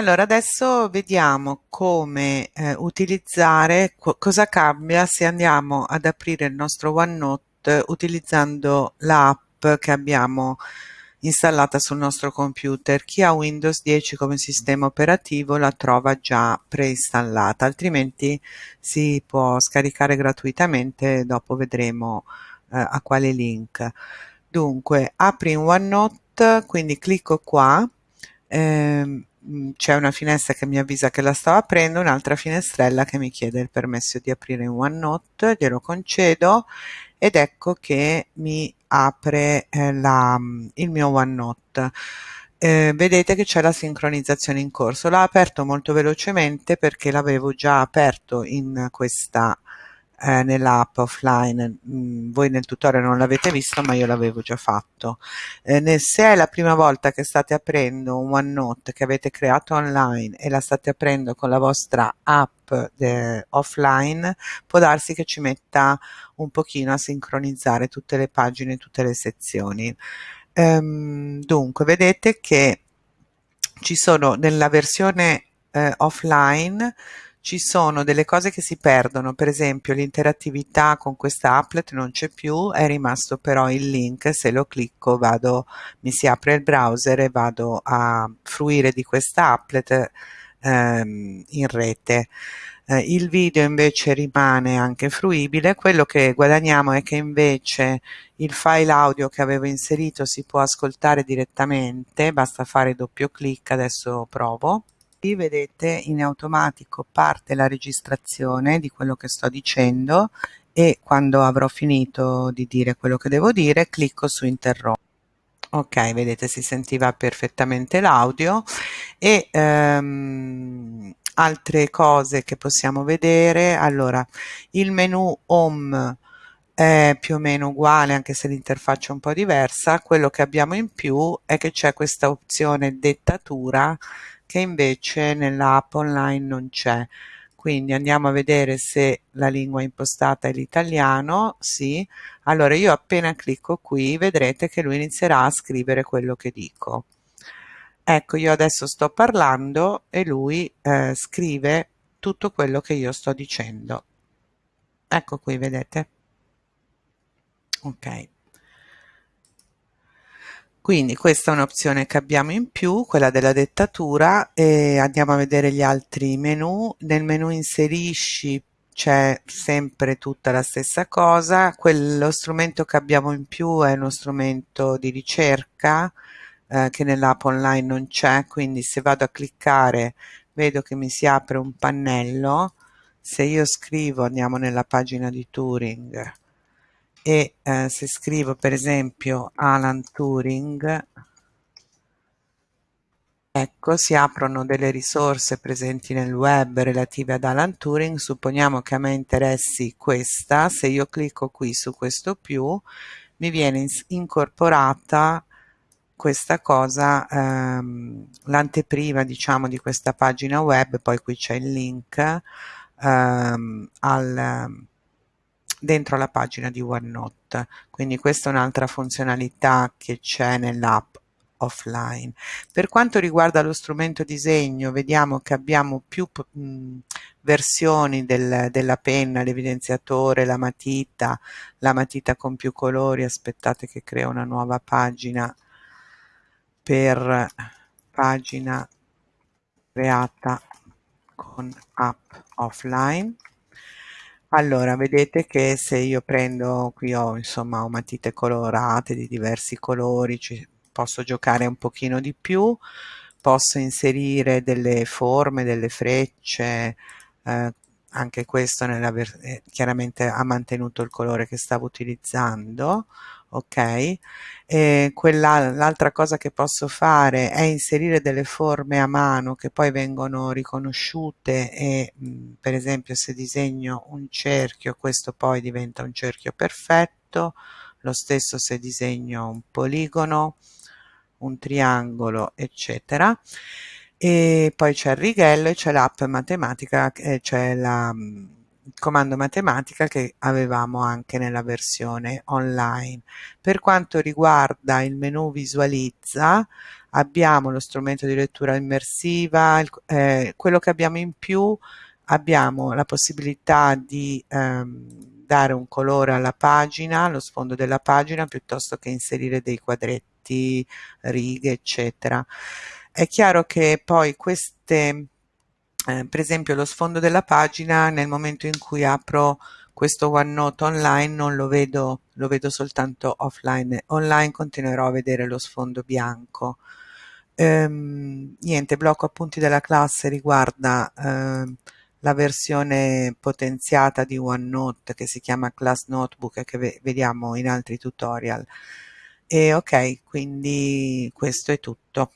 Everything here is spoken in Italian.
Allora, adesso vediamo come eh, utilizzare, co cosa cambia se andiamo ad aprire il nostro OneNote utilizzando l'app che abbiamo installata sul nostro computer. Chi ha Windows 10 come sistema operativo la trova già preinstallata, altrimenti si può scaricare gratuitamente, dopo vedremo eh, a quale link. Dunque, apri in OneNote, quindi clicco qua, ehm, c'è una finestra che mi avvisa che la stavo aprendo, un'altra finestrella che mi chiede il permesso di aprire in OneNote, glielo concedo ed ecco che mi apre eh, la, il mio OneNote. Eh, vedete che c'è la sincronizzazione in corso. L'ho aperto molto velocemente perché l'avevo già aperto in questa eh, nell'app offline. Mm, voi nel tutorial non l'avete visto, ma io l'avevo già fatto. Eh, nel, se è la prima volta che state aprendo un OneNote che avete creato online e la state aprendo con la vostra app offline, può darsi che ci metta un pochino a sincronizzare tutte le pagine, tutte le sezioni. Ehm, dunque, vedete che ci sono nella versione eh, offline ci sono delle cose che si perdono, per esempio l'interattività con questa applet non c'è più, è rimasto però il link, se lo clicco vado, mi si apre il browser e vado a fruire di questa applet ehm, in rete. Eh, il video invece rimane anche fruibile, quello che guadagniamo è che invece il file audio che avevo inserito si può ascoltare direttamente, basta fare doppio clic, adesso provo qui vedete in automatico parte la registrazione di quello che sto dicendo e quando avrò finito di dire quello che devo dire clicco su interrompere ok vedete si sentiva perfettamente l'audio e ehm, altre cose che possiamo vedere. Allora il menu home è più o meno uguale anche se l'interfaccia è un po' diversa. Quello che abbiamo in più è che c'è questa opzione dettatura che invece nell'app online non c'è. Quindi andiamo a vedere se la lingua impostata è l'italiano, sì. Allora io appena clicco qui vedrete che lui inizierà a scrivere quello che dico. Ecco, io adesso sto parlando e lui eh, scrive tutto quello che io sto dicendo. Ecco qui, vedete? Ok. Quindi questa è un'opzione che abbiamo in più, quella della dettatura e andiamo a vedere gli altri menu. Nel menu inserisci c'è sempre tutta la stessa cosa, quello strumento che abbiamo in più è uno strumento di ricerca eh, che nell'app online non c'è, quindi se vado a cliccare vedo che mi si apre un pannello, se io scrivo andiamo nella pagina di Turing e eh, se scrivo per esempio Alan Turing ecco si aprono delle risorse presenti nel web relative ad Alan Turing. Supponiamo che a me interessi questa. Se io clicco qui su questo più mi viene incorporata questa cosa ehm, l'anteprima diciamo di questa pagina web. Poi qui c'è il link ehm, al dentro la pagina di OneNote. Quindi questa è un'altra funzionalità che c'è nell'app offline. Per quanto riguarda lo strumento disegno, vediamo che abbiamo più mh, versioni del, della penna, l'evidenziatore, la matita, la matita con più colori. Aspettate che crea una nuova pagina per pagina creata con app offline allora, vedete che se io prendo, qui ho insomma ho matite colorate di diversi colori, ci, posso giocare un pochino di più, posso inserire delle forme, delle frecce, eh, anche questo nella eh, chiaramente ha mantenuto il colore che stavo utilizzando ok? E quella l'altra cosa che posso fare è inserire delle forme a mano che poi vengono riconosciute e mh, per esempio se disegno un cerchio questo poi diventa un cerchio perfetto. Lo stesso se disegno un poligono un triangolo eccetera. E poi c'è il righello e c'è l'app matematica c'è la il comando matematica che avevamo anche nella versione online. Per quanto riguarda il menu visualizza, abbiamo lo strumento di lettura immersiva, il, eh, quello che abbiamo in più abbiamo la possibilità di ehm, dare un colore alla pagina, allo sfondo della pagina, piuttosto che inserire dei quadretti, righe, eccetera. È chiaro che poi queste, eh, per esempio lo sfondo della pagina, nel momento in cui apro questo OneNote online non lo vedo, lo vedo soltanto offline. Online continuerò a vedere lo sfondo bianco. Ehm, niente, blocco appunti della classe riguarda ehm, la versione potenziata di OneNote che si chiama Class Notebook e che vediamo in altri tutorial. E ok, quindi questo è tutto.